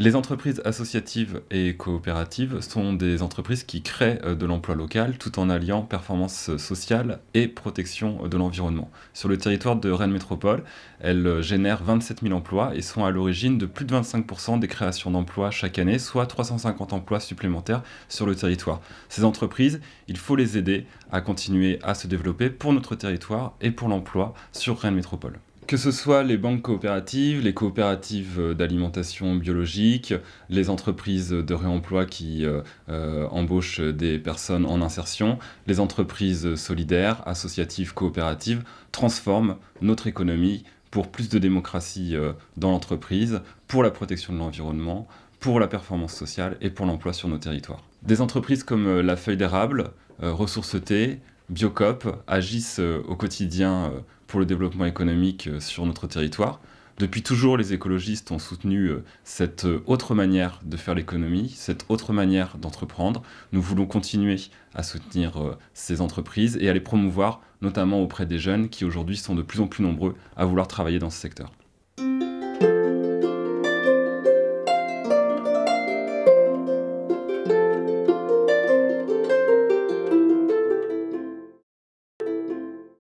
Les entreprises associatives et coopératives sont des entreprises qui créent euh, de l'emploi local tout en alliant performance sociale et protection de l'environnement. Sur le territoire de Rennes Métropole, elles euh, génèrent 27 000 emplois et sont à l'origine de plus de 25% des créations d'emplois chaque année, soit 350 emplois supplémentaires sur le territoire. Ces entreprises, il faut les aider à continuer à se développer pour notre territoire et pour l'emploi sur Rennes Métropole. Que ce soit les banques coopératives, les coopératives d'alimentation biologique, les entreprises de réemploi qui euh, euh, embauchent des personnes en insertion, les entreprises solidaires, associatives, coopératives, transforment notre économie pour plus de démocratie euh, dans l'entreprise, pour la protection de l'environnement, pour la performance sociale et pour l'emploi sur nos territoires. Des entreprises comme la Feuille d'érable, Ressources T, Biocop agissent au quotidien pour le développement économique euh, sur notre territoire. Depuis toujours, les écologistes ont soutenu euh, cette euh, autre manière de faire l'économie, cette autre manière d'entreprendre. Nous voulons continuer à soutenir ces entreprises et à les promouvoir, notamment auprès des jeunes qui aujourd'hui sont de plus en plus nombreux à vouloir travailler dans ce secteur.